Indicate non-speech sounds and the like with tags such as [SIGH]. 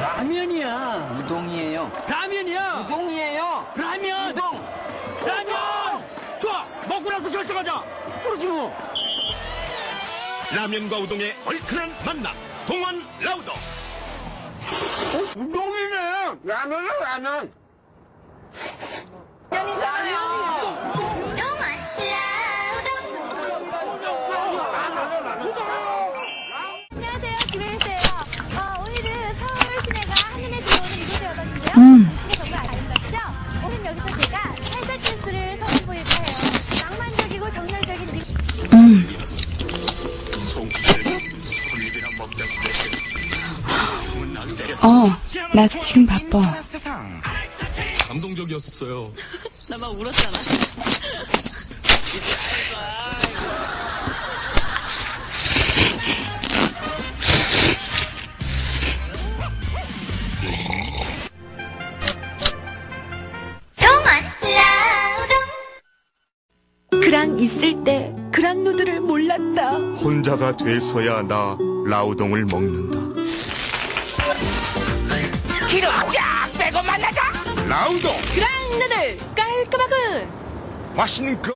라면이야. 우동이에요. 라면이야. 우동이에요. 라면. 우동. 라면. 좋아. 먹고 나서 결정하자. 그러지 뭐. 라면과 우동의 얼큰한 만남 동원 라우더 우동이네. 라면은 라면. 안녕하세요, 어, 나 지금 바빠. 감동적이었어요 [LAUGHS] 나 막 울었잖아. 그랑 있을 때 그랑 누드를 몰랐다. 혼자가 돼서야 나 라우동을 먹는다 기름 쫙 빼고 만나자. 라우동 그랑 누들 깔끔하군. 맛있는 그